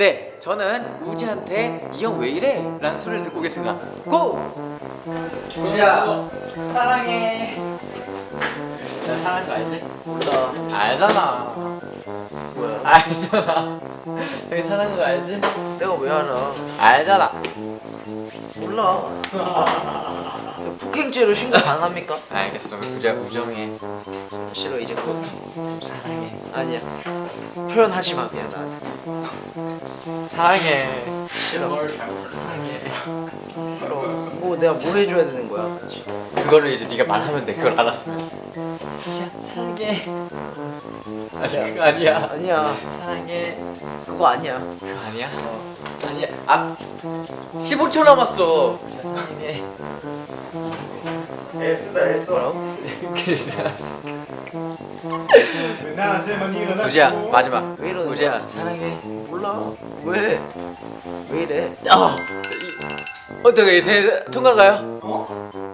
네, 저는 우지한테 이 형 왜 이래? 라는 소리를 듣고 오겠습니다. 고! 우지야, 사랑해. 나 사랑한 거 알지? 몰라 알잖아. 뭐야 알잖아. 형이 사랑한 거 알지? 내가 왜 알아 알잖아. 몰라 아, 폭행죄로 신고 가능합니까? 알겠어. 우지야, 우정해. 싫어 이제 그것도 사랑해. 아니야 표현하지 마 그냥 나한테 사랑해. 싫어 사랑해. 싫어 뭐 내가 뭐 해줘야 되는 거야 그거를 이제 네가 말하면 돼. 그걸 알았으면. 우지야, 사랑해. 아니, 그거 아니야. 아니야 사랑해. 그거 아니야 그거 아니야? 아니야. 아, 15초 남았어. 사랑해. 뭐라고? 왜 나한테만 일어나 우지야, 마지막. 왜 이러는 우지야, 거야? 사랑해. 몰라 왜? 왜 이래? 아, 이- 어떻게 대 통과가요? 어?